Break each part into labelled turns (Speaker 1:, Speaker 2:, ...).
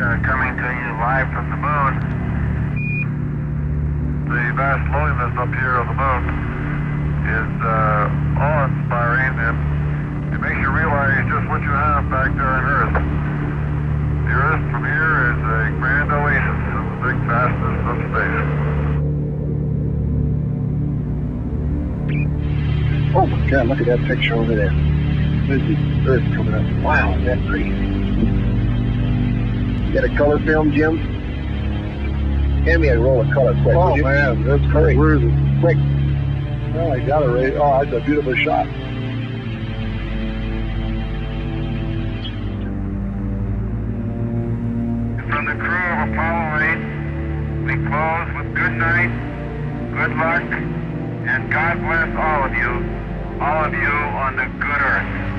Speaker 1: uh, coming to you live from the moon. The vast loneliness up here on the moon is uh, awe-inspiring and it makes you realize just what you have back there on Earth. The Earth from here is a grand oasis in the big vastness of space.
Speaker 2: Oh my God, look at that picture over there. There's the Earth coming up. Wow, that? You got a color film, Jim? Hand me a roll of color quick.
Speaker 3: Oh
Speaker 2: you?
Speaker 3: man, that's
Speaker 2: Hurry.
Speaker 3: great. Where is it?
Speaker 2: Quick.
Speaker 3: Oh, I got it right. Oh, that's a beautiful shot.
Speaker 1: From the crew of Apollo 8, we close with good night, good luck, and God bless all of you, all of you on the good earth.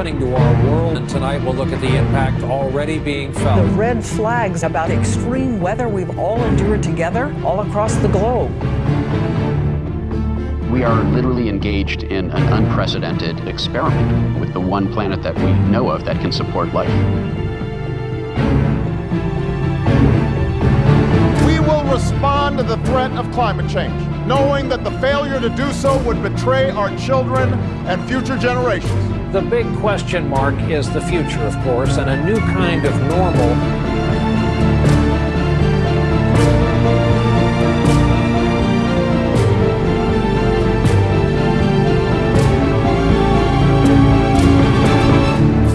Speaker 4: Happening to our world, and tonight we'll look at the impact already being felt.
Speaker 5: The red flags about extreme weather we've all endured together all across the globe.
Speaker 6: We are literally engaged in an unprecedented experiment with the one planet that we know of that can support life.
Speaker 7: We will respond to the threat of climate change, knowing that the failure to do so would betray our children and future generations.
Speaker 4: The big question mark is the future, of course, and a new kind of normal.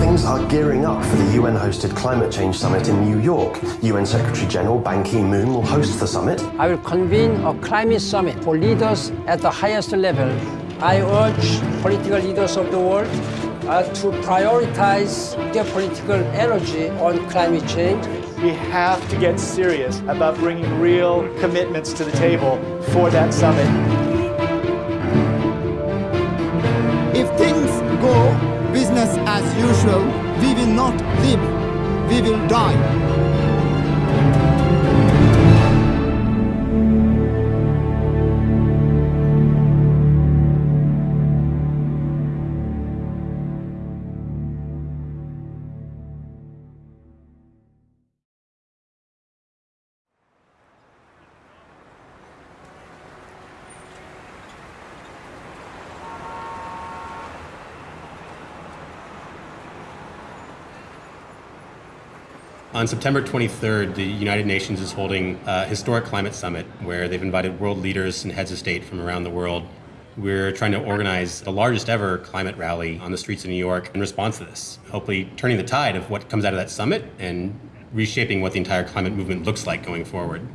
Speaker 8: Things are gearing up for the UN hosted climate change summit in New York. UN Secretary General Ban Ki moon will host the summit.
Speaker 9: I will convene a climate summit for leaders at the highest level. I urge political leaders of the world uh, to prioritize their political energy on climate change.
Speaker 10: We have to get serious about bringing real commitments to the table for that summit.
Speaker 11: If things go business as usual, we will not live, we will die.
Speaker 12: On September 23rd, the United Nations is holding a historic climate summit where they've invited world leaders and heads of state from around the world. We're trying to organize the largest ever climate rally on the streets of New York in response to this, hopefully turning the tide of what comes out of that summit and reshaping what the entire climate movement looks like going forward.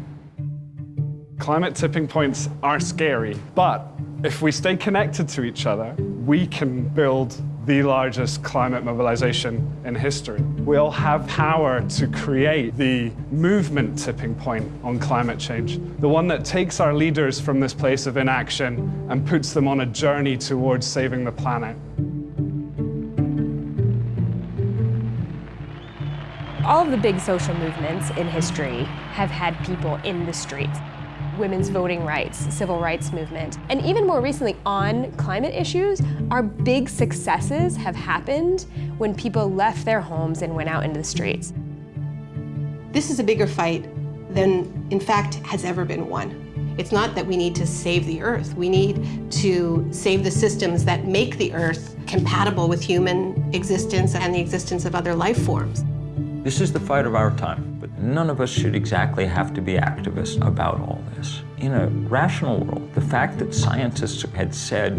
Speaker 13: Climate tipping points are scary, but if we stay connected to each other, we can build the largest climate mobilization in history. We all have power to create the movement tipping point on climate change, the one that takes our leaders from this place of inaction and puts them on a journey towards saving the planet.
Speaker 14: All of the big social movements in history have had people in the streets. Women's voting rights, civil rights movement, and even more recently on climate issues, our big successes have happened when people left their homes and went out into the streets.
Speaker 15: This is a bigger fight than, in fact, has ever been won. It's not that we need to save the Earth. We need to save the systems that make the Earth compatible with human existence and the existence of other life forms.
Speaker 16: This is the fight of our time, but None of us should exactly have to be activists about all this. In a rational world, the fact that scientists had said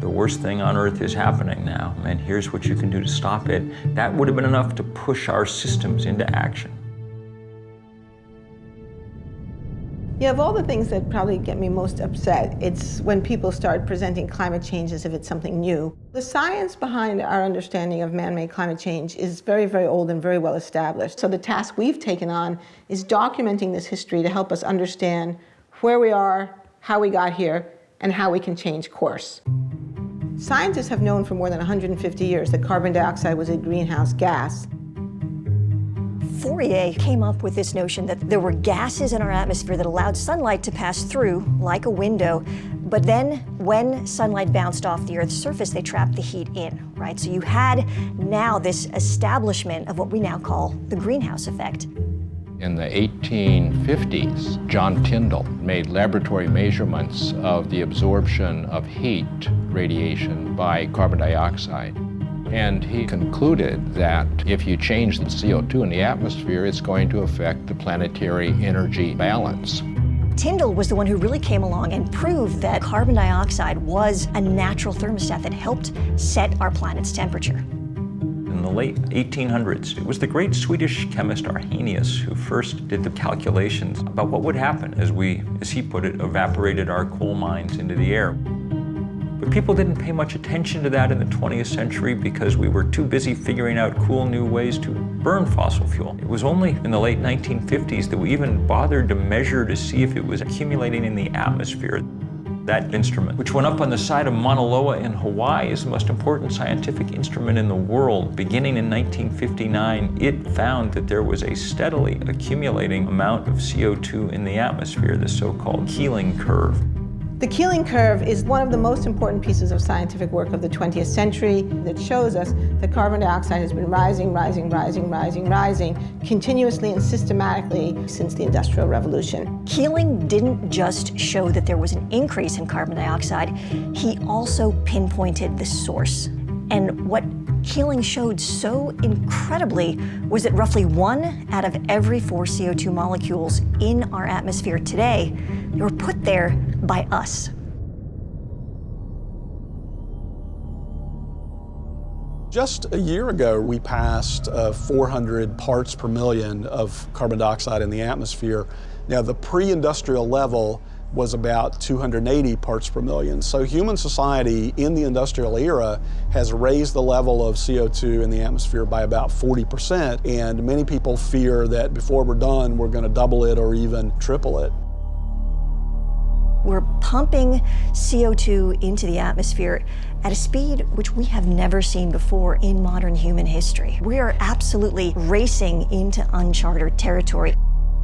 Speaker 16: the worst thing on earth is happening now, and here's what you can do to stop it, that would have been enough to push our systems into action.
Speaker 17: Yeah, of all the things that probably get me most upset, it's when people start presenting climate change as if it's something new. The science behind our understanding of man-made climate change is very, very old and very well established. So the task we've taken on is documenting this history to help us understand where we are, how we got here, and how we can change course. Scientists have known for more than 150 years that carbon dioxide was a greenhouse gas.
Speaker 18: Fourier came up with this notion that there were gases in our atmosphere that allowed sunlight to pass through like a window, but then when sunlight bounced off the Earth's surface, they trapped the heat in, right? So you had now this establishment of what we now call the greenhouse effect.
Speaker 12: In the 1850s, John Tyndall made laboratory measurements of the absorption of heat radiation by carbon dioxide. And he concluded that if you change the CO2 in the atmosphere, it's going to affect the planetary energy balance.
Speaker 18: Tyndall was the one who really came along and proved that carbon dioxide was a natural thermostat that helped set our planet's temperature.
Speaker 16: In the late 1800s, it was the great Swedish chemist Arrhenius who first did the calculations about what would happen as we, as he put it, evaporated our coal mines into the air. But people didn't pay much attention to that in the 20th century because we were too busy figuring out cool new ways to burn fossil fuel. It was only in the late 1950s that we even bothered to measure to see if it was accumulating in the atmosphere. That instrument, which went up on the side of Mauna Loa in Hawaii, is the most important scientific instrument in the world. Beginning in 1959, it found that there was a steadily accumulating amount of CO2 in the atmosphere, the so-called Keeling curve.
Speaker 17: The Keeling curve is one of the most important pieces of scientific work of the 20th century that shows us that carbon dioxide has been rising, rising, rising, rising, rising continuously and systematically since the Industrial Revolution.
Speaker 18: Keeling didn't just show that there was an increase in carbon dioxide, he also pinpointed the source. And what Keeling showed so incredibly was that roughly one out of every four CO2 molecules in our atmosphere today were put there by us.
Speaker 19: Just a year ago, we passed uh, 400 parts per million of carbon dioxide in the atmosphere. Now, the pre-industrial level was about 280 parts per million. So human society in the industrial era has raised the level of CO2 in the atmosphere by about 40%, and many people fear that before we're done, we're going to double it or even triple it.
Speaker 18: We're pumping CO2 into the atmosphere at a speed which we have never seen before in modern human history. We are absolutely racing into uncharted territory.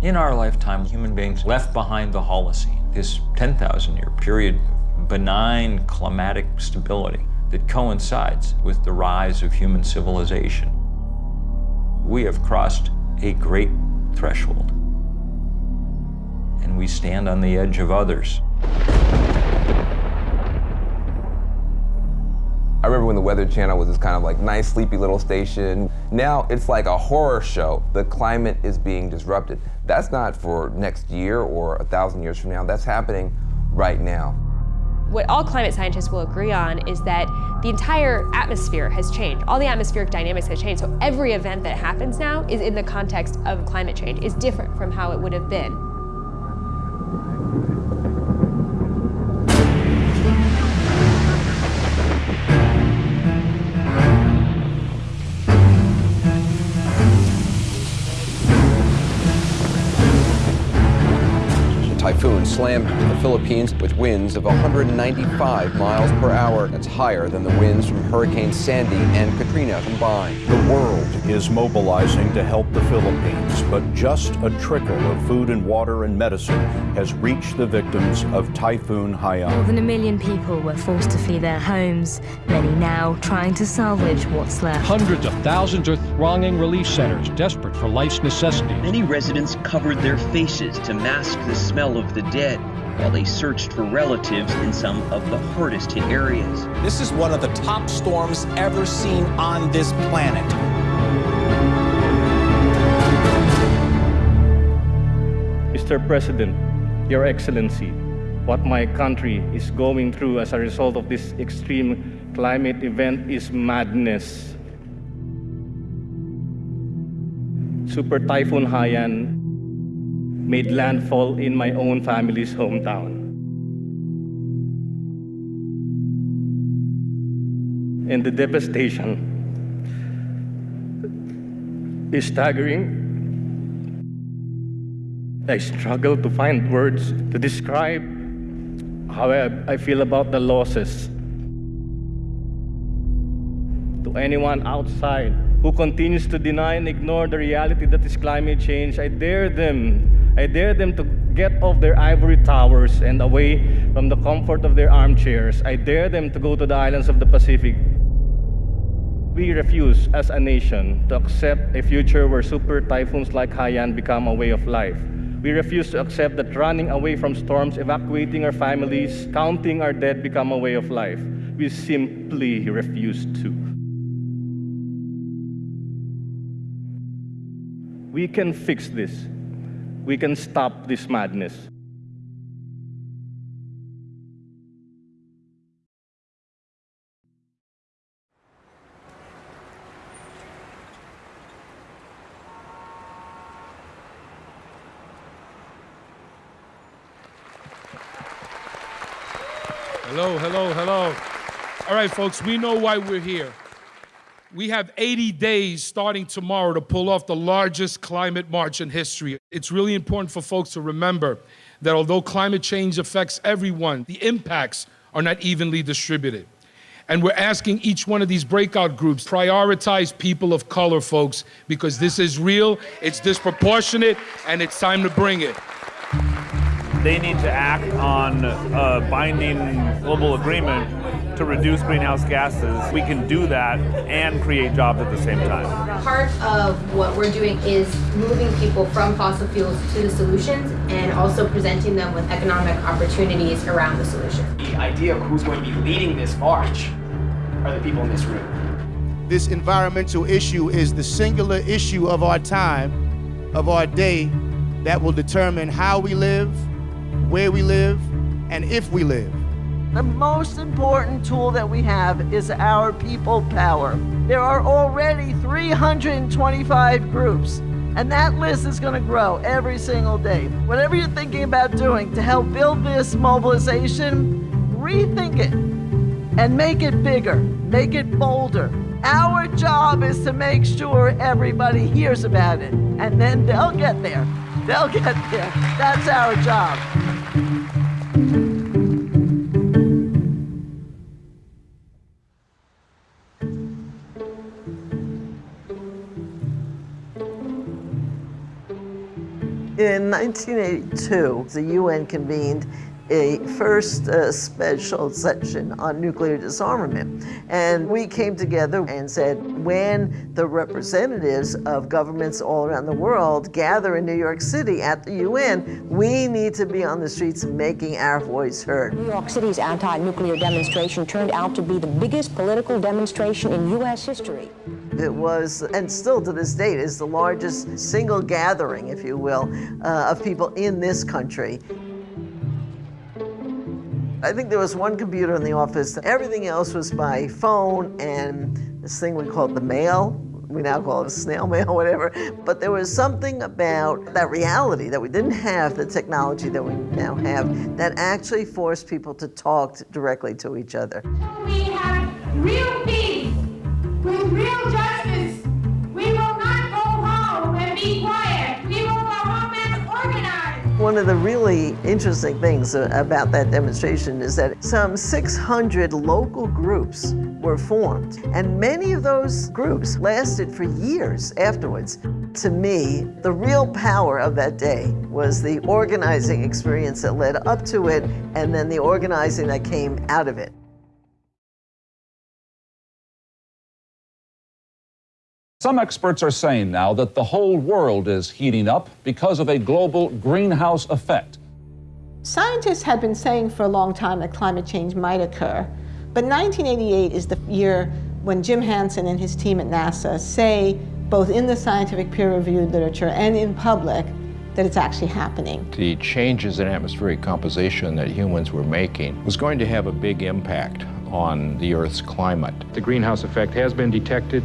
Speaker 16: In our lifetime, human beings left behind the Holocene, this 10,000 year period of benign climatic stability that coincides with the rise of human civilization. We have crossed a great threshold, and we stand on the edge of others.
Speaker 20: I remember when the Weather Channel was this kind of like nice, sleepy little station. Now it's like a horror show. The climate is being disrupted. That's not for next year or a thousand years from now. That's happening right now.
Speaker 14: What all climate scientists will agree on is that the entire atmosphere has changed. All the atmospheric dynamics have changed. So every event that happens now is in the context of climate change, is different from how it would have been.
Speaker 21: Typhoon slammed the Philippines with winds of 195 miles per hour. That's higher than the winds from Hurricane Sandy and Katrina combined.
Speaker 22: The world is mobilizing to help the Philippines, but just a trickle of food and water and medicine has reached the victims of Typhoon Haiyan.
Speaker 9: More than a million people were forced to flee their homes, many now trying to salvage what's left.
Speaker 23: Hundreds of thousands are thronging relief centers, desperate for life's necessities.
Speaker 24: Many residents covered their faces to mask the smell of the dead while they searched for relatives in some of the hardest hit areas.
Speaker 25: This is one of the top storms ever seen on this planet.
Speaker 26: Mr. President, Your Excellency, what my country is going through as a result of this extreme climate event is madness. Super Typhoon Haiyan made landfall in my own family's hometown. And the devastation is staggering. I struggle to find words to describe how I, I feel about the losses. To anyone outside who continues to deny and ignore the reality that is climate change, I dare them I dare them to get off their ivory towers and away from the comfort of their armchairs. I dare them to go to the islands of the Pacific. We refuse as a nation to accept a future where super typhoons like Haiyan become a way of life. We refuse to accept that running away from storms, evacuating our families, counting our dead become a way of life. We simply refuse to. We can fix this we can stop this madness.
Speaker 27: Hello, hello, hello. All right, folks, we know why we're here. We have 80 days starting tomorrow to pull off the largest climate march in history. It's really important for folks to remember that although climate change affects everyone, the impacts are not evenly distributed. And we're asking each one of these breakout groups prioritize people of color, folks, because this is real, it's disproportionate, and it's time to bring it.
Speaker 28: They need to act on a binding global agreement to reduce greenhouse gases. We can do that and create jobs at the same time.
Speaker 29: Part of what we're doing is moving people from fossil fuels to the solutions and also presenting them with economic opportunities around the solution.
Speaker 30: The idea of who's going to be leading this march are the people in this room.
Speaker 31: This environmental issue is the singular issue of our time, of our day, that will determine how we live, where we live, and if we live.
Speaker 32: The most important tool that we have is our people power. There are already 325 groups, and that list is going to grow every single day. Whatever you're thinking about doing to help build this mobilization, rethink it and make it bigger, make it bolder. Our job is to make sure everybody hears about it, and then they'll get there. They'll get there. That's our job. In 1982, the UN convened a first uh, special session on nuclear disarmament. And we came together and said, when the representatives of governments all around the world gather in New York City at the UN, we need to be on the streets making our voice heard.
Speaker 33: New York City's anti-nuclear demonstration turned out to be the biggest political demonstration in U.S. history.
Speaker 32: It was, and still to this date, is the largest single gathering, if you will, uh, of people in this country. I think there was one computer in the office. Everything else was by phone and this thing we called the mail. We now call it snail mail, whatever. But there was something about that reality that we didn't have the technology that we now have that actually forced people to talk directly to each other.
Speaker 9: We have real peace with real justice.
Speaker 32: One of the really interesting things about that demonstration is that some 600 local groups were formed, and many of those groups lasted for years afterwards. To me, the real power of that day was the organizing experience that led up to it, and then the organizing that came out of it.
Speaker 34: Some experts are saying now that the whole world is heating up because of a global greenhouse effect.
Speaker 17: Scientists had been saying for a long time that climate change might occur, but 1988 is the year when Jim Hansen and his team at NASA say, both in the scientific peer-reviewed literature and in public, that it's actually happening.
Speaker 22: The changes in atmospheric composition that humans were making was going to have a big impact on the Earth's climate.
Speaker 35: The greenhouse effect has been detected,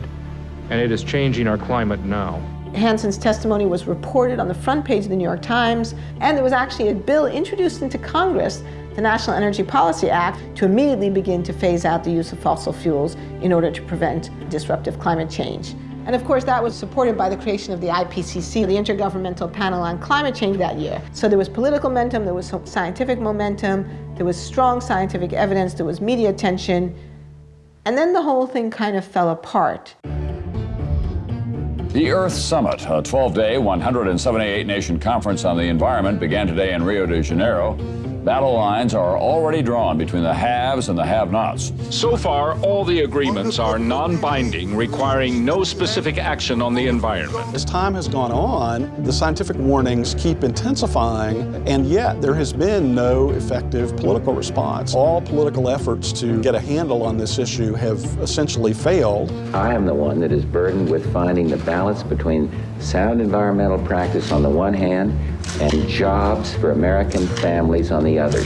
Speaker 35: and it is changing our climate now.
Speaker 17: Hansen's testimony was reported on the front page of the New York Times, and there was actually a bill introduced into Congress, the National Energy Policy Act, to immediately begin to phase out the use of fossil fuels in order to prevent disruptive climate change. And of course, that was supported by the creation of the IPCC, the Intergovernmental Panel on Climate Change that year. So there was political momentum, there was scientific momentum, there was strong scientific evidence, there was media attention, and then the whole thing kind of fell apart.
Speaker 36: The Earth Summit, a 12 day, 178 nation conference on the environment, began today in Rio de Janeiro. Battle lines are already drawn between the haves and the have nots.
Speaker 35: So far, all the agreements are non binding, requiring no specific action on the environment.
Speaker 19: As time has gone on, the scientific warnings keep intensifying, and yet there has been no effective political response. All political efforts to get a handle on this issue have essentially failed.
Speaker 37: I am the one that is burdened with finding the balance between sound environmental practice on the one hand and jobs for American families on the other.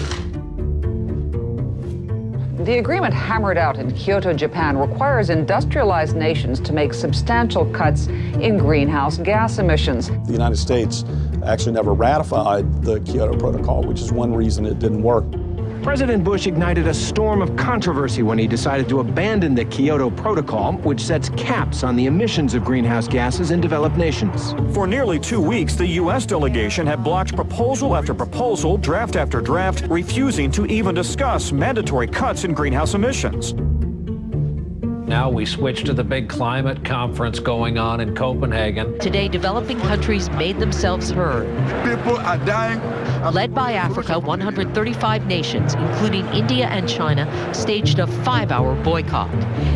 Speaker 5: The agreement hammered out in Kyoto, Japan requires industrialized nations to make substantial cuts in greenhouse gas emissions.
Speaker 19: The United States actually never ratified the Kyoto Protocol, which is one reason it didn't work.
Speaker 38: President Bush ignited a storm of controversy when he decided to abandon the Kyoto Protocol, which sets caps on the emissions of greenhouse gases in developed nations.
Speaker 25: For nearly two weeks, the U.S. delegation had blocked proposal after proposal, draft after draft, refusing to even discuss mandatory cuts in greenhouse emissions.
Speaker 39: Now we switch to the big climate conference going on in Copenhagen.
Speaker 40: Today, developing countries made themselves heard.
Speaker 41: People are dying.
Speaker 40: Led by Africa, 135 nations, including India and China, staged a five-hour boycott,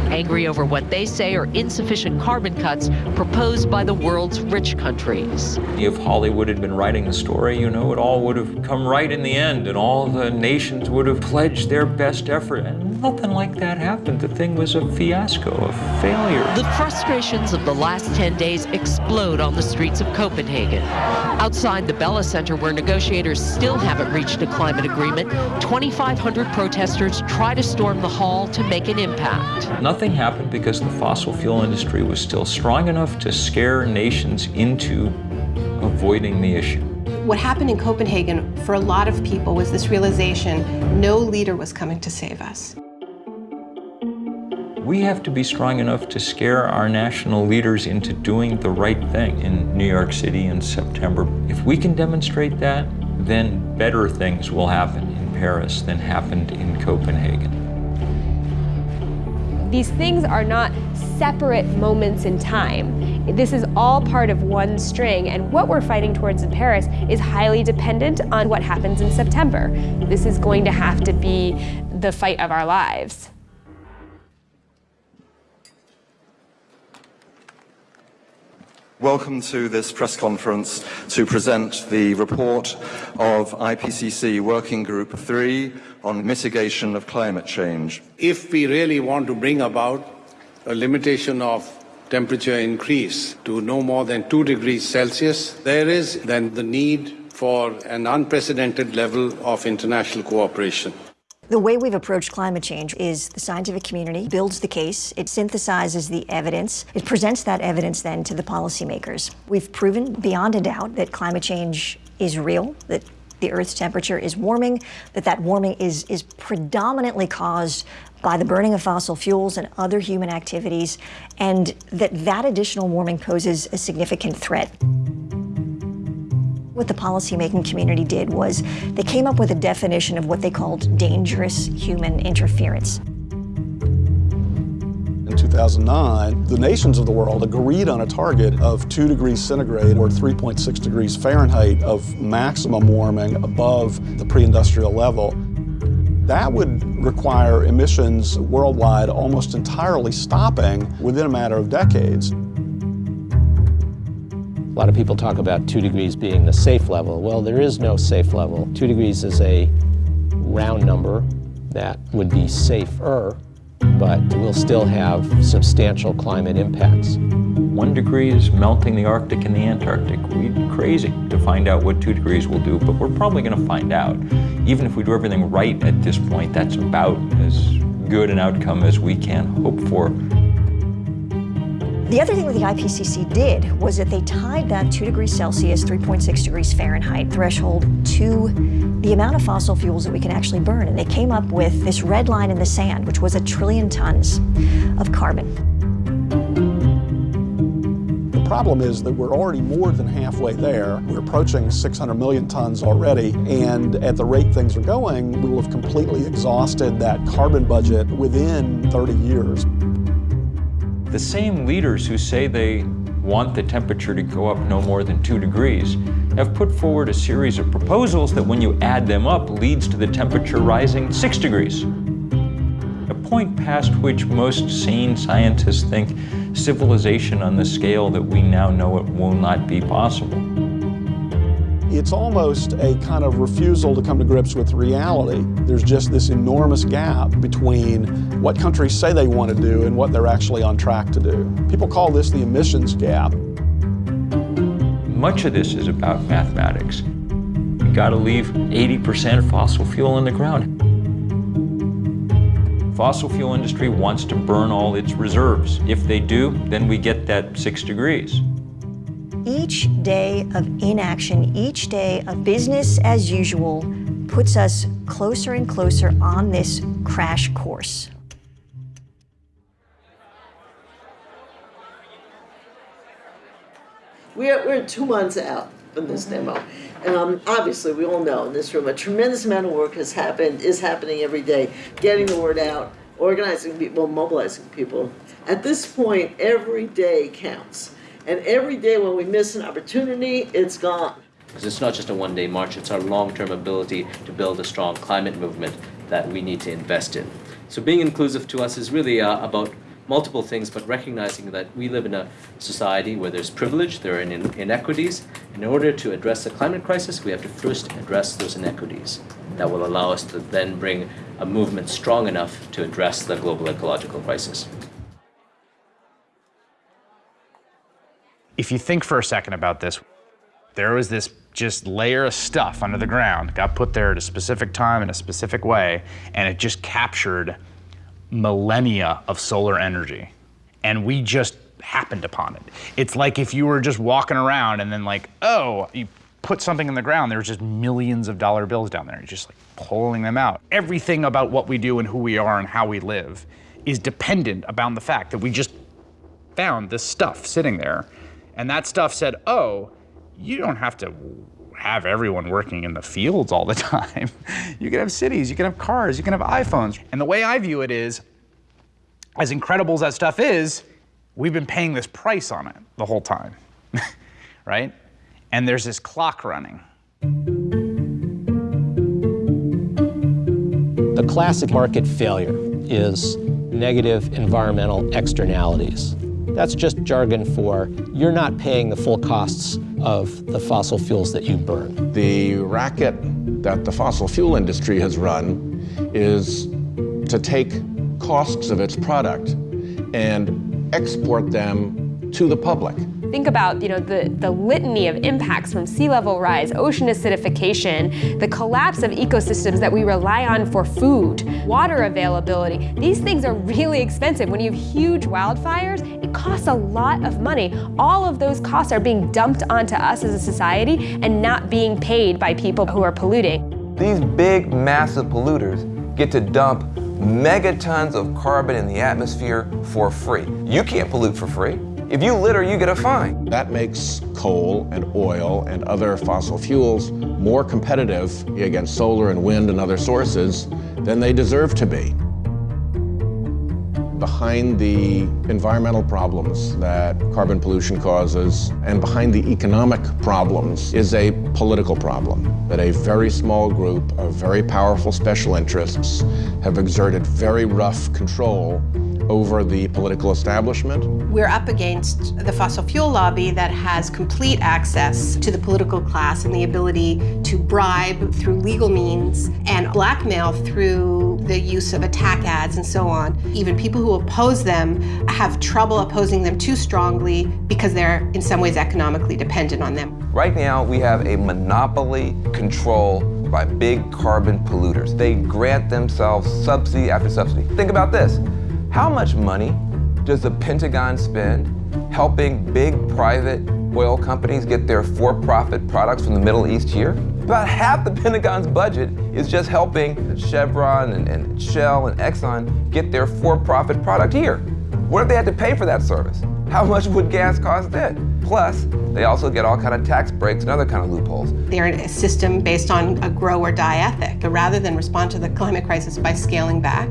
Speaker 40: angry over what they say are insufficient carbon cuts proposed by the world's rich countries.
Speaker 16: If Hollywood had been writing the story, you know, it all would have come right in the end, and all the nations would have pledged their best effort. And nothing like that happened. The thing was a fiasco, a failure.
Speaker 40: The frustrations of the last 10 days explode on the streets of Copenhagen. Outside the Bella Center, where negotiators still haven't reached a climate agreement, 2,500 protesters try to storm the hall to make an impact.
Speaker 16: Nothing happened because the fossil fuel industry was still strong enough to scare nations into avoiding the issue.
Speaker 15: What happened in Copenhagen for a lot of people was this realization no leader was coming to save us.
Speaker 16: We have to be strong enough to scare our national leaders into doing the right thing in New York City in September. If we can demonstrate that, then better things will happen in Paris than happened in Copenhagen.
Speaker 14: These things are not separate moments in time. This is all part of one string, and what we're fighting towards in Paris is highly dependent on what happens in September. This is going to have to be the fight of our lives.
Speaker 42: Welcome to this press conference to present the report of IPCC Working Group 3 on mitigation of climate change.
Speaker 43: If we really want to bring about a limitation of temperature increase to no more than 2 degrees Celsius, there is then the need for an unprecedented level of international cooperation.
Speaker 18: The way we've approached climate change is the scientific community builds the case, it synthesizes the evidence, it presents that evidence then to the policymakers. We've proven beyond a doubt that climate change is real, that the Earth's temperature is warming, that that warming is, is predominantly caused by the burning of fossil fuels and other human activities, and that that additional warming poses a significant threat. What the policymaking community did was they came up with a definition of what they called dangerous human interference.
Speaker 19: In 2009, the nations of the world agreed on a target of 2 degrees centigrade or 3.6 degrees Fahrenheit of maximum warming above the pre-industrial level. That would require emissions worldwide almost entirely stopping within a matter of decades.
Speaker 44: A lot of people talk about two degrees being the safe level. Well, there is no safe level. Two degrees is a round number that would be safer, but we'll still have substantial climate impacts.
Speaker 16: one degree is melting the Arctic and the Antarctic. We'd be crazy to find out what two degrees will do, but we're probably going to find out. Even if we do everything right at this point, that's about as good an outcome as we can hope for.
Speaker 18: The other thing that the IPCC did was that they tied that 2 degrees Celsius, 3.6 degrees Fahrenheit threshold to the amount of fossil fuels that we can actually burn. And they came up with this red line in the sand, which was a trillion tons of carbon.
Speaker 19: The problem is that we're already more than halfway there. We're approaching 600 million tons already, and at the rate things are going, we will have completely exhausted that carbon budget within 30 years.
Speaker 16: The same leaders who say they want the temperature to go up no more than two degrees have put forward a series of proposals that when you add them up leads to the temperature rising six degrees. A point past which most sane scientists think civilization on the scale that we now know it will not be possible.
Speaker 19: It's almost a kind of refusal to come to grips with reality. There's just this enormous gap between what countries say they want to do and what they're actually on track to do. People call this the emissions gap.
Speaker 16: Much of this is about mathematics. You got to leave 80% fossil fuel in the ground. Fossil fuel industry wants to burn all its reserves. If they do, then we get that six degrees.
Speaker 18: Each day of inaction, each day of business as usual puts us closer and closer on this crash course.
Speaker 32: We're, we're two months out from this demo. Um, obviously, we all know in this room a tremendous amount of work has happened, is happening every day, getting the word out, organizing people, mobilizing people. At this point, every day counts. And every day when we miss an opportunity, it's gone.
Speaker 45: Because it's not just a one day march, it's our long term ability to build a strong climate movement that we need to invest in. So, being inclusive to us is really uh, about multiple things, but recognizing that we live in a society where there's privilege, there are in inequities. In order to address the climate crisis, we have to first address those inequities. That will allow us to then bring a movement strong enough to address the global ecological crisis.
Speaker 46: If you think for a second about this, there was this just layer of stuff under the ground, got put there at a specific time in a specific way, and it just captured millennia of solar energy. And we just happened upon it. It's like if you were just walking around and then like, oh, you put something in the ground, there's just millions of dollar bills down there. You're just like pulling them out. Everything about what we do and who we are and how we live is dependent upon the fact that we just found this stuff sitting there. And that stuff said, oh, you don't have to have everyone working in the fields all the time. you can have cities, you can have cars, you can have iPhones. And the way I view it is, as incredible as that stuff is, we've been paying this price on it the whole time, right? And there's this clock running.
Speaker 44: The classic market failure is negative environmental externalities. That's just jargon for you're not paying the full costs of the fossil fuels that you burn.
Speaker 47: The racket that the fossil fuel industry has run is to take costs of its product and export them to the public.
Speaker 14: Think about you know, the, the litany of impacts from sea level rise, ocean acidification, the collapse of ecosystems that we rely on for food, water availability. These things are really expensive. When you have huge wildfires, it costs a lot of money. All of those costs are being dumped onto us as a society and not being paid by people who are polluting.
Speaker 20: These big, massive polluters get to dump megatons of carbon in the atmosphere for free. You can't pollute for free. If you litter, you get a fine.
Speaker 47: That makes coal and oil and other fossil fuels more competitive against solar and wind and other sources than they deserve to be. Behind the environmental problems that carbon pollution causes and behind the economic problems is a political problem that a very small group of very powerful special interests have exerted very rough control over the political establishment.
Speaker 15: We're up against the fossil fuel lobby that has complete access to the political class and the ability to bribe through legal means and blackmail through the use of attack ads and so on. Even people who oppose them have trouble opposing them too strongly because they're in some ways economically dependent on them.
Speaker 20: Right now, we have a monopoly control by big carbon polluters. They grant themselves subsidy after subsidy. Think about this. How much money does the Pentagon spend helping big private oil companies get their for-profit products from the Middle East here? About half the Pentagon's budget is just helping Chevron and, and Shell and Exxon get their for-profit product here. What if they had to pay for that service? How much would gas cost then? Plus, they also get all kind of tax breaks and other kind of loopholes.
Speaker 15: They're in a system based on a grow or die ethic. Rather than respond to the climate crisis by scaling back,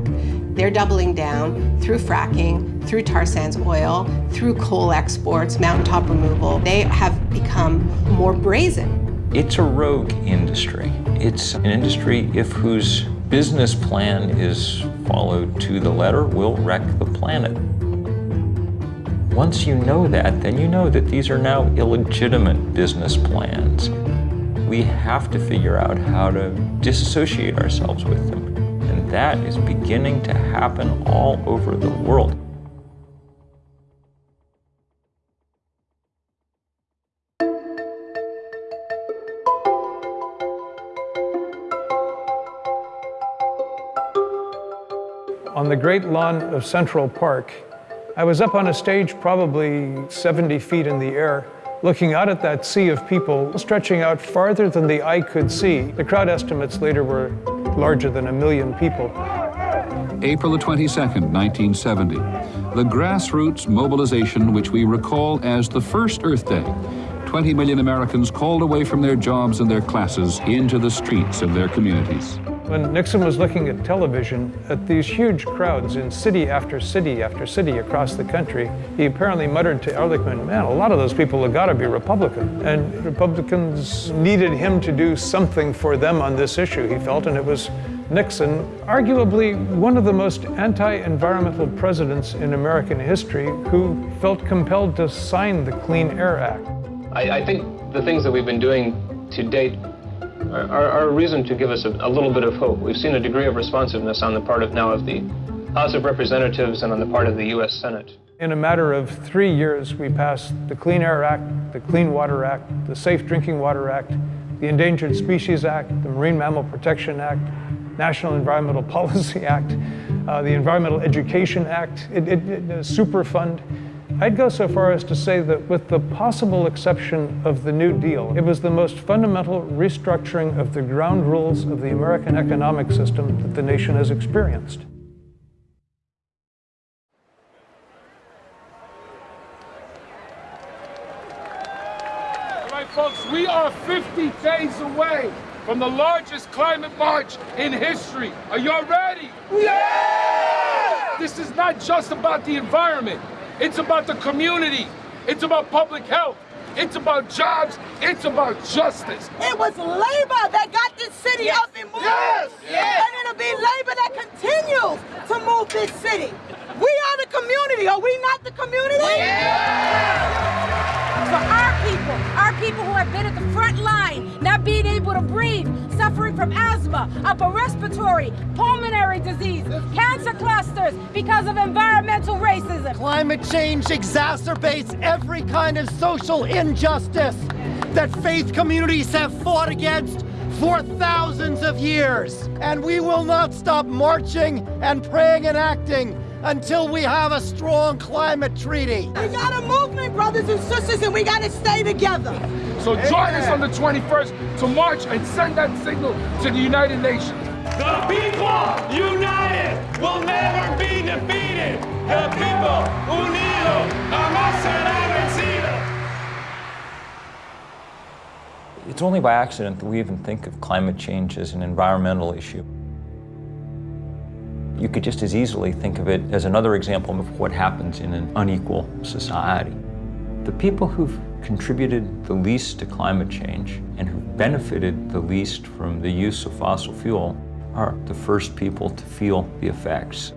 Speaker 15: they're doubling down through fracking, through tar sands oil, through coal exports, mountaintop removal. They have become more brazen.
Speaker 16: It's a rogue industry. It's an industry if whose business plan is followed to the letter will wreck the planet. Once you know that, then you know that these are now illegitimate business plans. We have to figure out how to disassociate ourselves with them. That is beginning to happen all over the world.
Speaker 48: On the great lawn of Central Park, I was up on a stage probably 70 feet in the air, looking out at that sea of people stretching out farther than the eye could see. The crowd estimates later were larger than a million people.
Speaker 49: April the 22nd, 1970. The grassroots mobilization, which we recall as the first Earth Day. 20 million Americans called away from their jobs and their classes into the streets of their communities.
Speaker 48: When Nixon was looking at television at these huge crowds in city after city after city across the country, he apparently muttered to Ehrlichman, man, a lot of those people have got to be Republican. And Republicans needed him to do something for them on this issue, he felt, and it was Nixon, arguably one of the most anti-environmental presidents in American history, who felt compelled to sign the Clean Air Act.
Speaker 50: I, I think the things that we've been doing to date are, are, a reason to give us a, a, little bit of hope. We've seen a degree of responsiveness on the part of now of the House of Representatives and on the part of the U.S. Senate.
Speaker 48: In a matter of three years, we passed the Clean Air Act, the Clean Water Act, the Safe Drinking Water Act, the Endangered Species Act, the Marine Mammal Protection Act, National Environmental Policy Act, uh, the Environmental Education Act, it, it, it, Superfund. I'd go so far as to say that with the possible exception of the New Deal, it was the most fundamental restructuring of the ground rules of the American economic system that the nation has experienced.
Speaker 51: All right, folks, we are 50 days away from the largest climate march in history. Are y'all ready? Yeah! This is not just about the environment. It's about the community. It's about public health. It's about jobs. It's about justice.
Speaker 52: It was labor that got this city yes. up and moving.
Speaker 51: Yes.
Speaker 52: yes. And it'll be labor that continues to move this city. We are the community. Are we not the community? Yeah.
Speaker 41: For our people, our people who have been at the front line, not being able to breathe, suffering from asthma, upper respiratory, pulmonary disease, cancer clusters because of environmental racism.
Speaker 53: Climate change exacerbates every kind of social injustice that faith communities have fought against for thousands of years. And we will not stop marching and praying and acting until we have a strong climate treaty.
Speaker 52: We got a movement, brothers and sisters, and we got to stay together.
Speaker 51: So join us on the 21st to march and send that signal to the United Nations.
Speaker 7: The people united will never be defeated. The people unidos jamás serán vencidos.
Speaker 16: It's only by accident that we even think of climate change as an environmental issue. You could just as easily think of it as another example of what happens in an unequal society. The people who've contributed the least to climate change and who've benefited the least from the use of fossil fuel are the first people to feel the effects.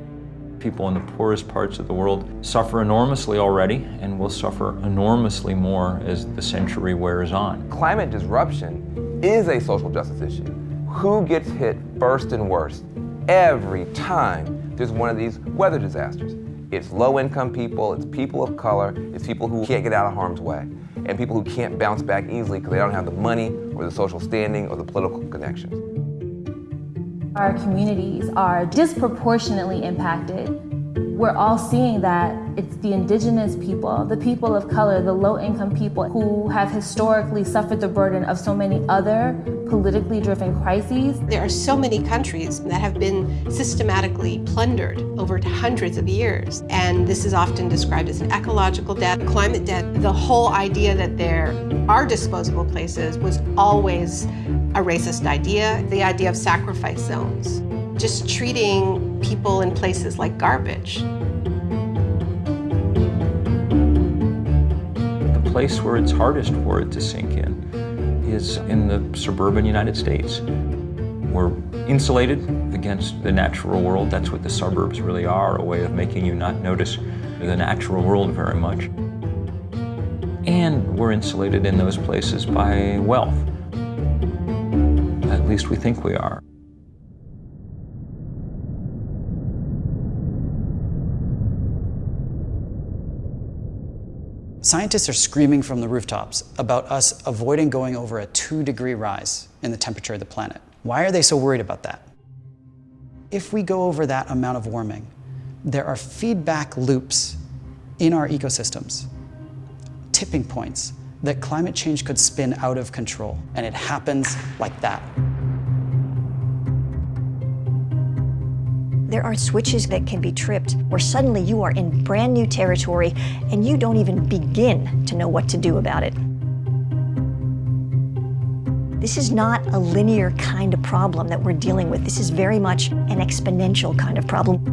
Speaker 16: People in the poorest parts of the world suffer enormously already and will suffer enormously more as the century wears on.
Speaker 20: Climate disruption is a social justice issue. Who gets hit first and worst? Every time there's one of these weather disasters. It's low-income people, it's people of color, it's people who can't get out of harm's way, and people who can't bounce back easily because they don't have the money or the social standing or the political connections.
Speaker 54: Our communities are disproportionately impacted we're all seeing that it's the indigenous people, the people of color, the low income people who have historically suffered the burden of so many other politically driven crises.
Speaker 15: There are so many countries that have been systematically plundered over hundreds of years. And this is often described as an ecological debt, climate debt. The whole idea that there are disposable places was always a racist idea, the idea of sacrifice zones just treating people in places like garbage.
Speaker 16: The place where it's hardest for it to sink in is in the suburban United States. We're insulated against the natural world. That's what the suburbs really are, a way of making you not notice the natural world very much. And we're insulated in those places by wealth. At least we think we are.
Speaker 55: Scientists are screaming from the rooftops about us avoiding going over a two degree rise in the temperature of the planet. Why are they so worried about that? If we go over that amount of warming, there are feedback loops in our ecosystems, tipping points that climate change could spin out of control, and it happens like that.
Speaker 18: There are switches that can be tripped where suddenly you are in brand new territory and you don't even begin to know what to do about it. This is not a linear kind of problem that we're dealing with. This is very much an exponential kind of problem.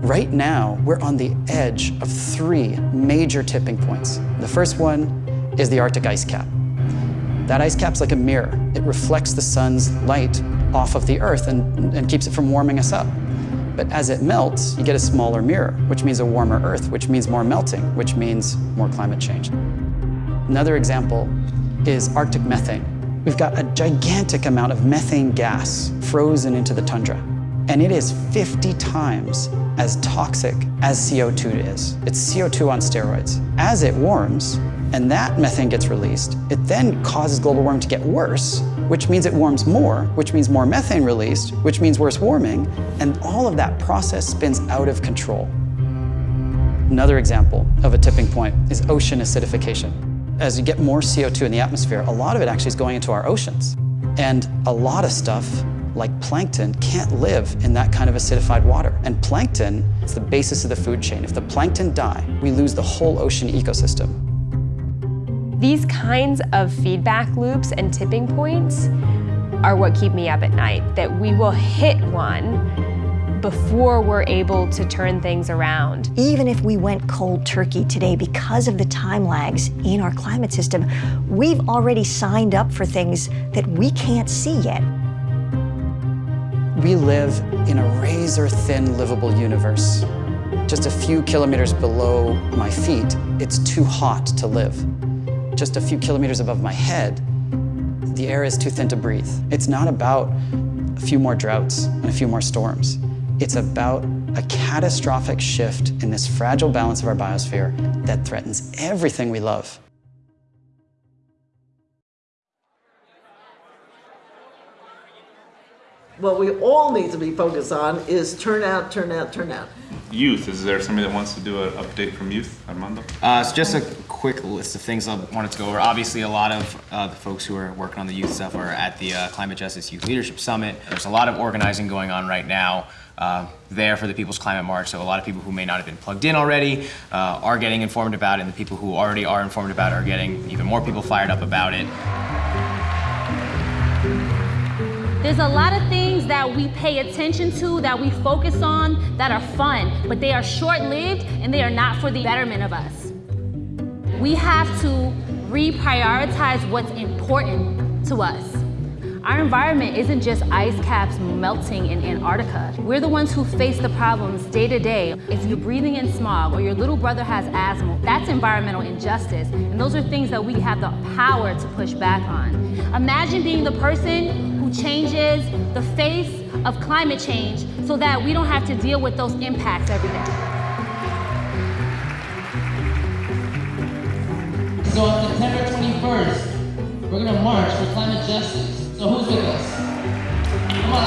Speaker 55: Right now, we're on the edge of three major tipping points. The first one is the Arctic ice cap. That ice cap's like a mirror. It reflects the sun's light off of the Earth and, and keeps it from warming us up. But as it melts, you get a smaller mirror, which means a warmer Earth, which means more melting, which means more climate change. Another example is Arctic methane. We've got a gigantic amount of methane gas frozen into the tundra. And it is 50 times as toxic as CO2 is. It's CO2 on steroids. As it warms, and that methane gets released, it then causes global warming to get worse, which means it warms more, which means more methane released, which means worse warming, and all of that process spins out of control. Another example of a tipping point is ocean acidification. As you get more CO2 in the atmosphere, a lot of it actually is going into our oceans. And a lot of stuff, like plankton, can't live in that kind of acidified water. And plankton is the basis of the food chain. If the plankton die, we lose the whole ocean ecosystem.
Speaker 14: These kinds of feedback loops and tipping points are what keep me up at night, that we will hit one before we're able to turn things around.
Speaker 18: Even if we went cold turkey today because of the time lags in our climate system, we've already signed up for things that we can't see yet.
Speaker 55: We live in a razor-thin livable universe. Just a few kilometers below my feet, it's too hot to live just a few kilometers above my head, the air is too thin to breathe. It's not about a few more droughts and a few more storms. It's about a catastrophic shift in this fragile balance of our biosphere that threatens everything we love.
Speaker 56: What we all need to be focused on is turnout, turnout, turnout.
Speaker 57: Youth, is there somebody that wants to do an update from youth, Armando?
Speaker 58: Uh, so just a quick list of things I wanted to go over. Obviously, a lot of uh, the folks who are working on the youth stuff are at the uh, Climate Justice Youth Leadership Summit. There's a lot of organizing going on right now. Uh, there for the People's Climate March. So a lot of people who may not have been plugged in already uh, are getting informed about it, and the people who already are informed about it are getting even more people fired up about it.
Speaker 41: There's a lot of things that we pay attention to, that we focus on, that are fun, but they are short-lived and they are not for the betterment of us. We have to reprioritize what's important to us. Our environment isn't just ice caps melting in Antarctica. We're the ones who face the problems day to day. If you're breathing in smog or your little brother has asthma, that's environmental injustice. And those are things that we have the power to push back on. Imagine being the person who
Speaker 54: changes the face of climate change so that we don't have to deal with those impacts every day.
Speaker 59: So on September 21st, we're gonna march for climate justice. So who's with us? Come on,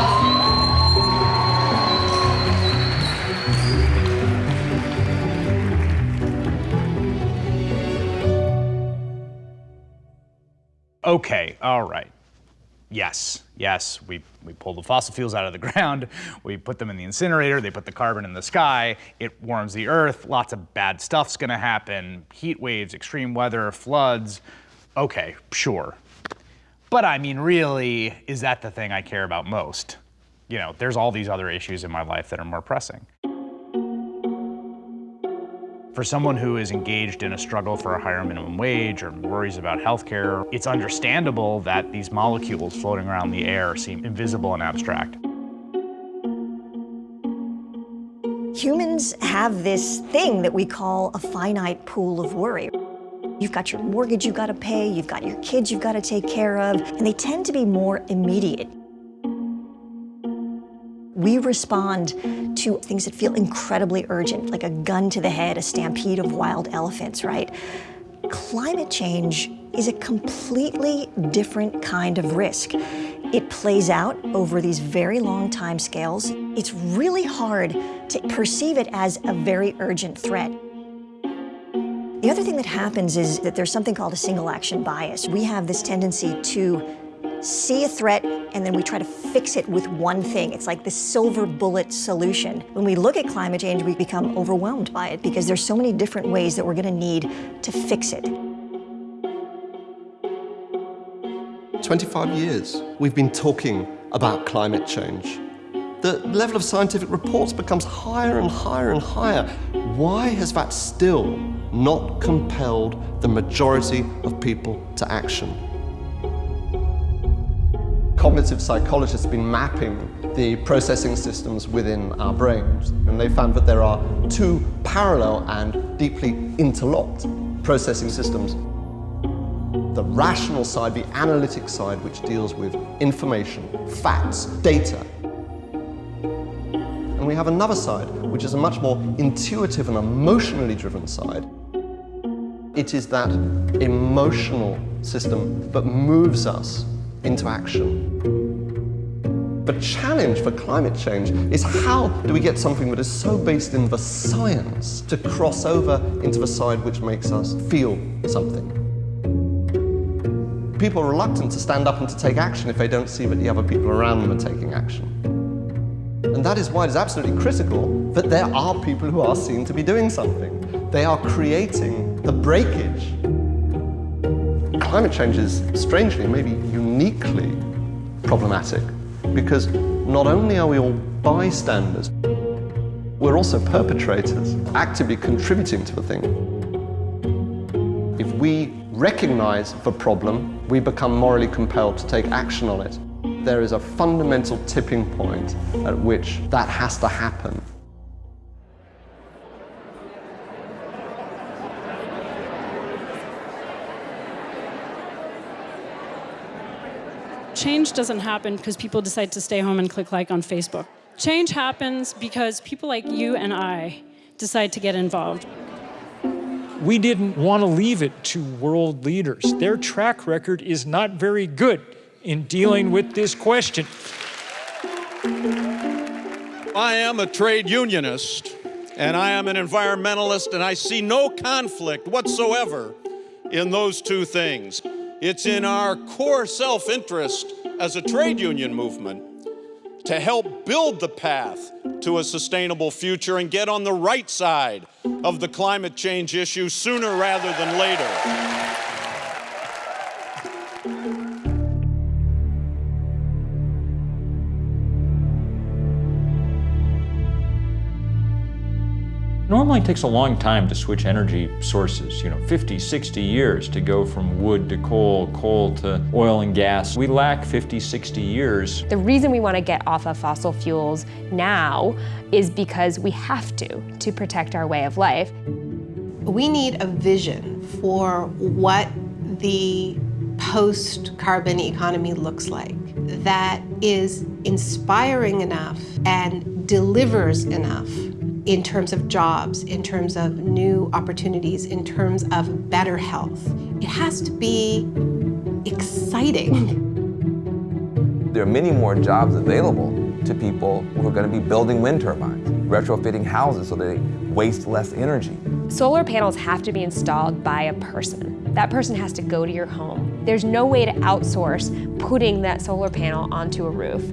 Speaker 46: Okay, all right. Yes, yes, we, we pull the fossil fuels out of the ground, we put them in the incinerator, they put the carbon in the sky, it warms the earth, lots of bad stuff's gonna happen, heat waves, extreme weather, floods. Okay, sure. But I mean, really, is that the thing I care about most? You know, there's all these other issues in my life that are more pressing. For someone who is engaged in a struggle for a higher minimum wage or worries about healthcare, it's understandable that these molecules floating around the air seem invisible and abstract.
Speaker 18: Humans have this thing that we call a finite pool of worry. You've got your mortgage you've got to pay, you've got your kids you've got to take care of, and they tend to be more immediate. We respond to things that feel incredibly urgent, like a gun to the head, a stampede of wild elephants, right? Climate change is a completely different kind of risk. It plays out over these very long time scales. It's really hard to perceive it as a very urgent threat. The other thing that happens is that there's something called a single action bias. We have this tendency to see a threat, and then we try to fix it with one thing. It's like the silver bullet solution. When we look at climate change, we become overwhelmed by it because there's so many different ways that we're gonna need to fix it.
Speaker 60: 25 years we've been talking about climate change. The level of scientific reports becomes higher and higher and higher. Why has that still not compelled the majority of people to action? Cognitive psychologists have been mapping the processing systems within our brains, and they found that there are two parallel and deeply interlocked processing systems. The rational side, the analytic side, which deals with information, facts, data. And we have another side, which is a much more intuitive and emotionally driven side. It is that emotional system that moves us into action. The challenge for climate change is how do we get something that is so based in the science to cross over into the side which makes us feel something. People are reluctant to stand up and to take action if they don't see that the other people around them are taking action. And that is why it is absolutely critical that there are people who are seen to be doing something. They are creating the breakage climate change is strangely, maybe uniquely problematic because not only are we all bystanders, we're also perpetrators, actively contributing to the thing. If we recognize the problem, we become morally compelled to take action on it. There is a fundamental tipping point at which that has to happen.
Speaker 61: Change doesn't happen because people decide to stay home and click like on Facebook. Change happens because people like you and I decide to get involved.
Speaker 62: We didn't want to leave it to world leaders. Their track record is not very good in dealing with this question.
Speaker 63: I am a trade unionist and I am an environmentalist and I see no conflict whatsoever in those two things. It's in our core self-interest as a trade union movement to help build the path to a sustainable future and get on the right side of the climate change issue sooner rather than later.
Speaker 16: Normally it takes a long time to switch energy sources, you know, 50, 60 years to go from wood to coal, coal to oil and gas. We lack 50, 60 years.
Speaker 14: The reason we want to get off of fossil fuels now is because we have to, to protect our way of life.
Speaker 15: We need a vision for what the post-carbon economy looks like. that is inspiring enough and delivers enough in terms of jobs, in terms of new opportunities, in terms of better health. It has to be exciting.
Speaker 20: There are many more jobs available to people who are going to be building wind turbines, retrofitting houses so they waste less energy.
Speaker 14: Solar panels have to be installed by a person. That person has to go to your home. There's no way to outsource putting that solar panel onto a roof.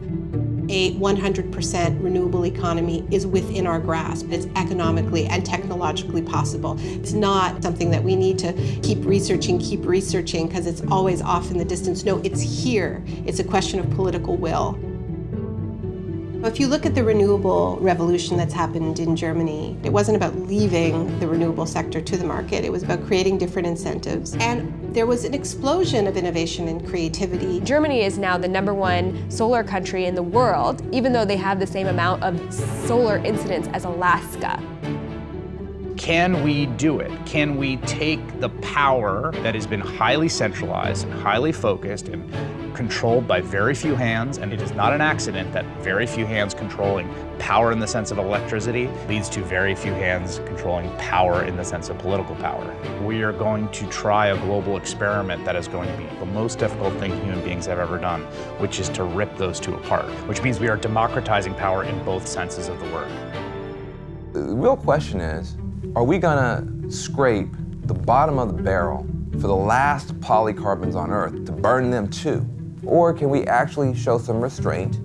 Speaker 15: A 100% renewable economy is within our grasp. It's economically and technologically possible. It's not something that we need to keep researching, keep researching, because it's always off in the distance. No, it's here. It's a question of political will. If you look at the renewable revolution that's happened in Germany, it wasn't about leaving the renewable sector to the market, it was about creating different incentives. And there was an explosion of innovation and creativity.
Speaker 14: Germany is now the number one solar country in the world, even though they have the same amount of solar incidence as Alaska.
Speaker 46: Can we do it? Can we take the power that has been highly centralized and highly focused and controlled by very few hands, and it is not an accident that very few hands controlling power in the sense of electricity leads to very few hands controlling power in the sense of political power. We are going to try a global experiment that is going to be the most difficult thing human beings have ever done, which is to rip those two apart, which means we are democratizing power in both senses of the word.
Speaker 20: The real question is, are we gonna scrape the bottom of the barrel for the last polycarbons on Earth to burn them too? Or can we actually show some restraint,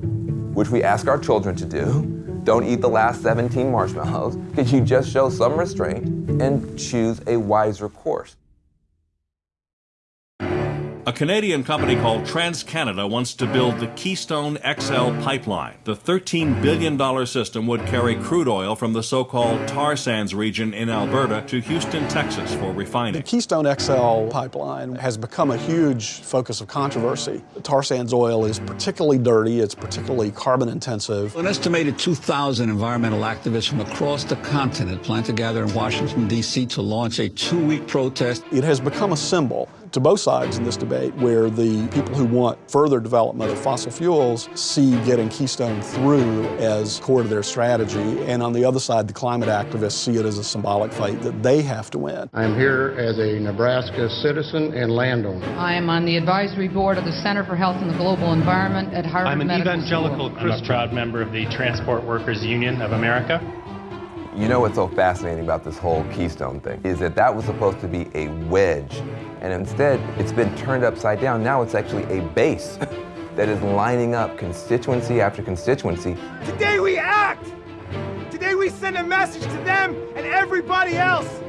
Speaker 20: which we ask our children to do? Don't eat the last 17 marshmallows. Can you just show some restraint and choose a wiser course?
Speaker 64: A Canadian company called TransCanada wants to build the Keystone XL pipeline. The $13 billion system would carry crude oil from the so-called tar sands region in Alberta to Houston, Texas for refining.
Speaker 65: The Keystone XL pipeline has become a huge focus of controversy. Tar sands oil is particularly dirty, it's particularly carbon intensive.
Speaker 66: An estimated 2,000 environmental activists from across the continent plan to gather in Washington, D.C. to launch a two-week protest.
Speaker 65: It has become a symbol to both sides in this debate where the people who want further development of fossil fuels see getting Keystone through as core to their strategy, and on the other side, the climate activists see it as a symbolic fight that they have to win.
Speaker 67: I'm here as a Nebraska citizen and landowner.
Speaker 68: I am on the advisory board of the Center for Health and the Global Environment at Harvard
Speaker 69: I'm an
Speaker 68: Medical
Speaker 69: evangelical
Speaker 68: School.
Speaker 69: Christian. I'm a proud member of the Transport Workers Union of America.
Speaker 20: You know what's so fascinating about this whole Keystone thing is that that was supposed to be a wedge, and instead it's been turned upside down. Now it's actually a base that is lining up constituency after constituency.
Speaker 7: Today we act! Today we send a message to them and everybody else.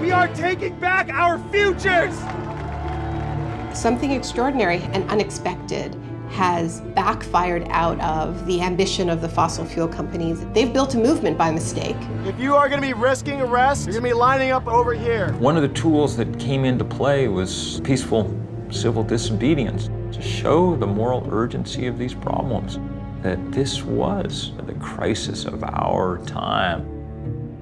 Speaker 7: We are taking back our futures!
Speaker 15: Something extraordinary and unexpected has backfired out of the ambition of the fossil fuel companies. They've built a movement by mistake.
Speaker 7: If you are going to be risking arrest, you're going to be lining up over here.
Speaker 16: One of the tools that came into play was peaceful civil disobedience to show the moral urgency of these problems, that this was the crisis of our time.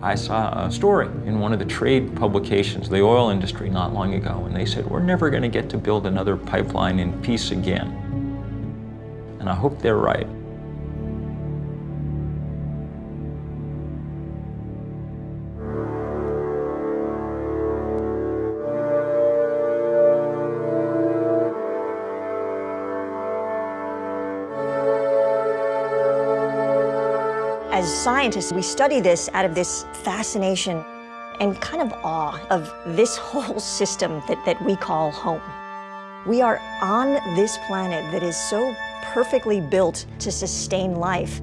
Speaker 16: I saw a story in one of the trade publications, the oil industry, not long ago, and they said, we're never going to get to build another pipeline in peace again. And I hope they're right.
Speaker 18: As scientists, we study this out of this fascination and kind of awe of this whole system that, that we call home. We are on this planet that is so perfectly built to sustain life.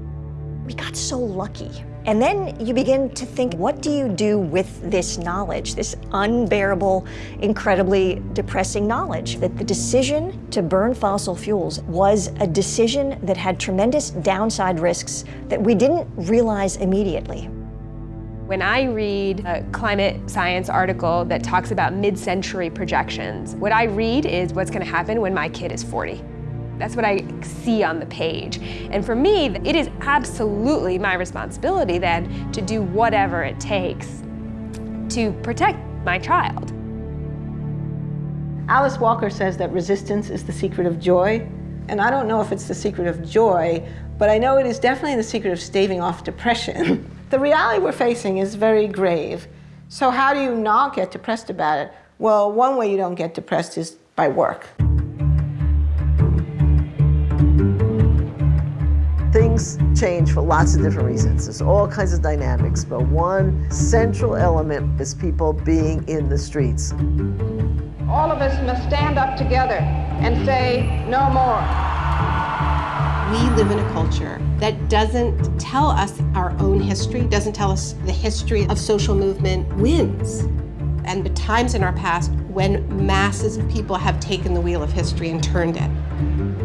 Speaker 18: We got so lucky. And then you begin to think, what do you do with this knowledge, this unbearable, incredibly depressing knowledge? That the decision to burn fossil fuels was a decision that had tremendous downside risks that we didn't realize immediately.
Speaker 14: When I read a climate science article that talks about mid-century projections, what I read is what's going to happen when my kid is 40. That's what I see on the page. And for me, it is absolutely my responsibility then to do whatever it takes to protect my child.
Speaker 56: Alice Walker says that resistance is the secret of joy.
Speaker 17: And I don't know if it's the secret of joy, but I know it is definitely the secret of staving off depression. the reality we're facing is very grave. So how do you not get depressed about it? Well, one way you don't get depressed is by work.
Speaker 32: Things change for lots of different reasons. There's all kinds of dynamics, but one central element is people being in the streets.
Speaker 68: All of us must stand up together and say, no more.
Speaker 15: We live in a culture that doesn't tell us our own history, doesn't tell us the history of social movement wins. And the times in our past when masses of people have taken the wheel of history and turned it.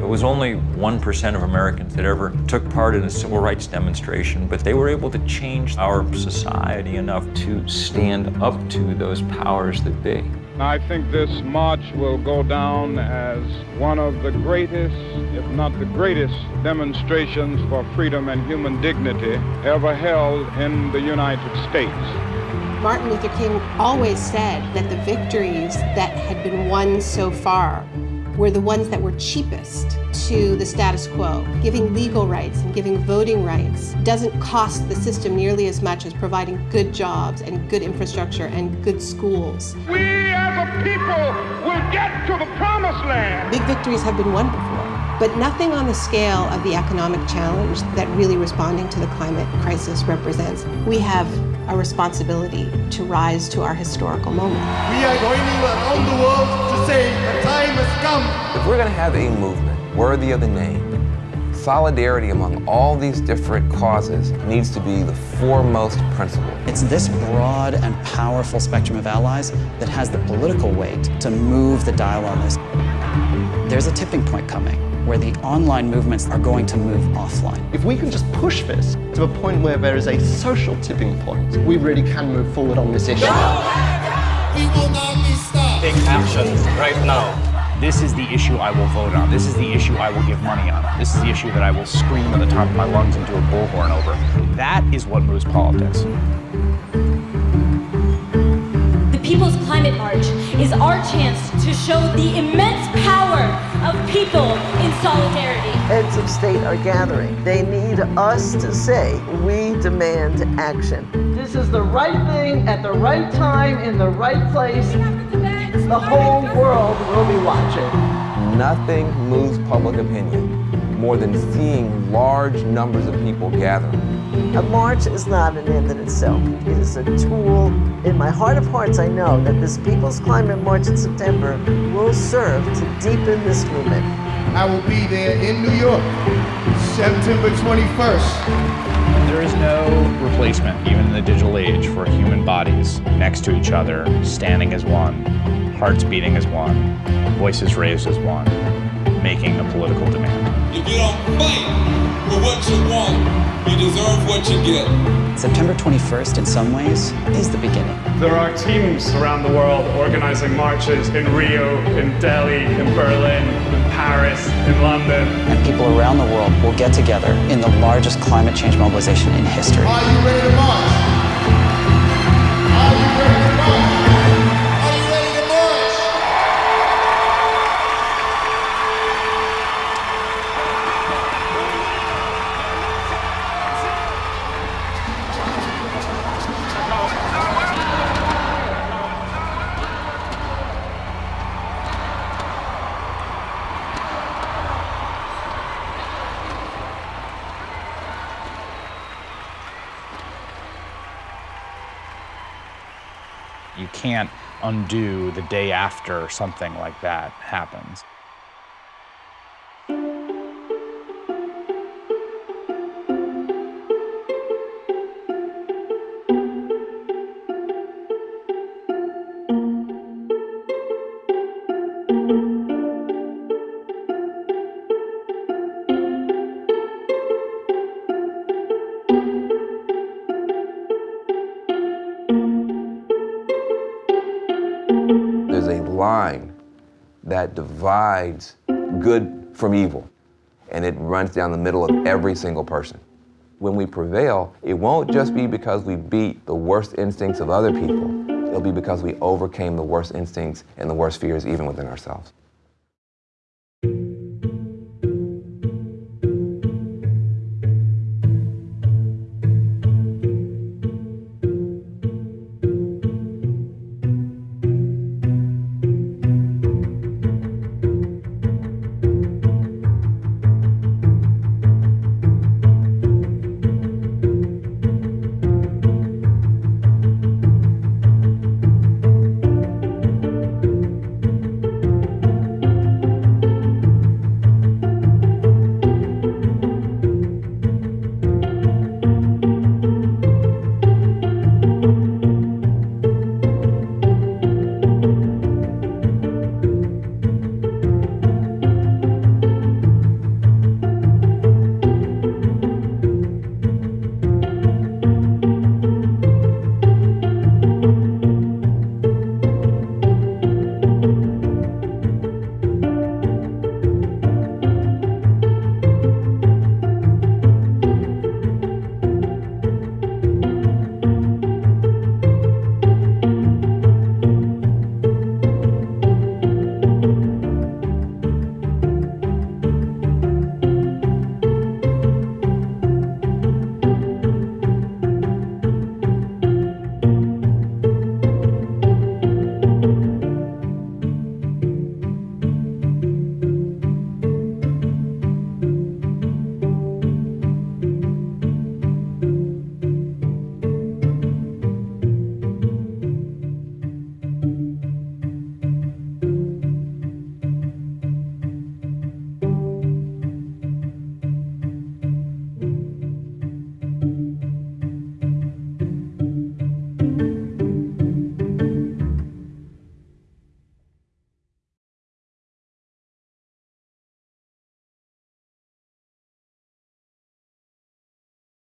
Speaker 16: It was only 1% of Americans that ever took part in a civil rights demonstration, but they were able to change our society enough to stand up to those powers that be.
Speaker 70: I think this march will go down as one of the greatest, if not the greatest, demonstrations for freedom and human dignity ever held in the United States.
Speaker 15: Martin Luther King always said that the victories that had been won so far were the ones that were cheapest to the status quo. Giving legal rights and giving voting rights doesn't cost the system nearly as much as providing good jobs and good infrastructure and good schools.
Speaker 7: We as a people will get to the promised land.
Speaker 15: Big victories have been won before, but nothing on the scale of the economic challenge that really responding to the climate crisis represents. We have a responsibility to rise to our historical moment.
Speaker 7: We are going around the world to say the time has come.
Speaker 20: If we're going to have a movement worthy of the name, solidarity among all these different causes needs to be the foremost principle.
Speaker 55: It's this broad and powerful spectrum of allies that has the political weight to move the dial on this. There's a tipping point coming where the online movements are going to move offline.
Speaker 60: If we can just push this to a point where there is a social tipping point, we really can move forward on this issue.
Speaker 71: Right now.
Speaker 46: This is the issue I will vote on. This is the issue I will give money on. This is the issue that I will scream at the top of my lungs into a bullhorn over. That is what moves politics.
Speaker 41: The People's Climate March is our chance to show the immense power of people in solidarity.
Speaker 32: Heads of state are gathering. They need us to say, we demand action. This is the right thing at the right time in the right place. The whole world will be watching.
Speaker 20: Nothing moves public opinion more than seeing large numbers of people gather.
Speaker 32: A march is not an end in itself. It is a tool. In my heart of hearts, I know that this People's Climate March in September will serve to deepen this movement.
Speaker 7: I will be there in New York, September 21st.
Speaker 46: There is no replacement, even in the digital age, for human bodies next to each other, standing as one, hearts beating as one, voices raised as one, making a political demand.
Speaker 7: If you don't fight for what you want, you deserve what you get.
Speaker 55: September 21st, in some ways, is the beginning.
Speaker 13: There are teams around the world organizing marches in Rio, in Delhi, in Berlin, in Paris, in London.
Speaker 55: And people around the world will get together in the largest climate change mobilization in history.
Speaker 7: Are you ready to march?
Speaker 46: Can't undo the day after something like that happens.
Speaker 20: Divides good from evil, and it runs down the middle of every single person. When we prevail, it won't just be because we beat the worst instincts of other people. It'll be because we overcame the worst instincts and the worst fears even within ourselves.